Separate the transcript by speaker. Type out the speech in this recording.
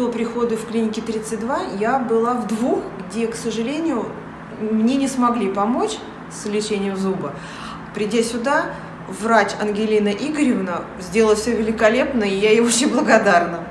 Speaker 1: до прихода в клинике 32 я была в двух, где, к сожалению, мне не смогли помочь с лечением зуба. Придя сюда, врач Ангелина Игоревна сделала все великолепно, и я ей очень благодарна.